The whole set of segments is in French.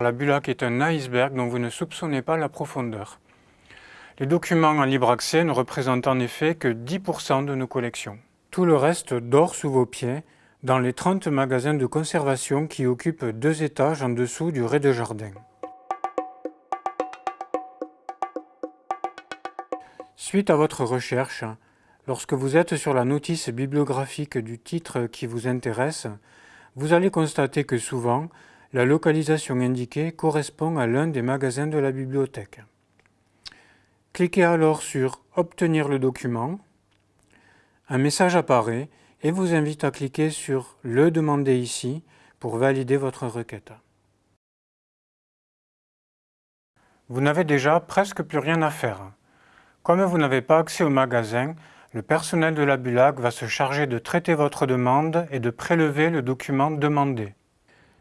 La Bulac est un iceberg dont vous ne soupçonnez pas la profondeur. Les documents en libre accès ne représentent en effet que 10% de nos collections. Tout le reste dort sous vos pieds dans les 30 magasins de conservation qui occupent deux étages en dessous du rez-de-jardin. Suite à votre recherche, lorsque vous êtes sur la notice bibliographique du titre qui vous intéresse, vous allez constater que souvent, la localisation indiquée correspond à l'un des magasins de la bibliothèque. Cliquez alors sur « Obtenir le document ». Un message apparaît et vous invite à cliquer sur « Le demander ici » pour valider votre requête. Vous n'avez déjà presque plus rien à faire. Comme vous n'avez pas accès au magasin, le personnel de la BULAC va se charger de traiter votre demande et de prélever le document demandé.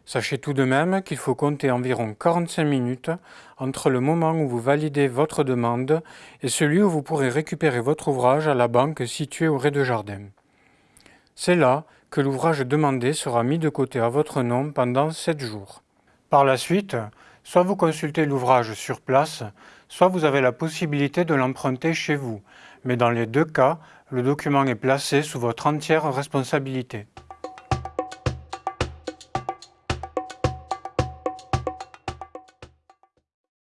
Sachez tout de même qu'il faut compter environ 45 minutes entre le moment où vous validez votre demande et celui où vous pourrez récupérer votre ouvrage à la banque située au rez-de-jardin. C'est là que l'ouvrage demandé sera mis de côté à votre nom pendant 7 jours. Par la suite, soit vous consultez l'ouvrage sur place, soit vous avez la possibilité de l'emprunter chez vous, mais dans les deux cas, le document est placé sous votre entière responsabilité.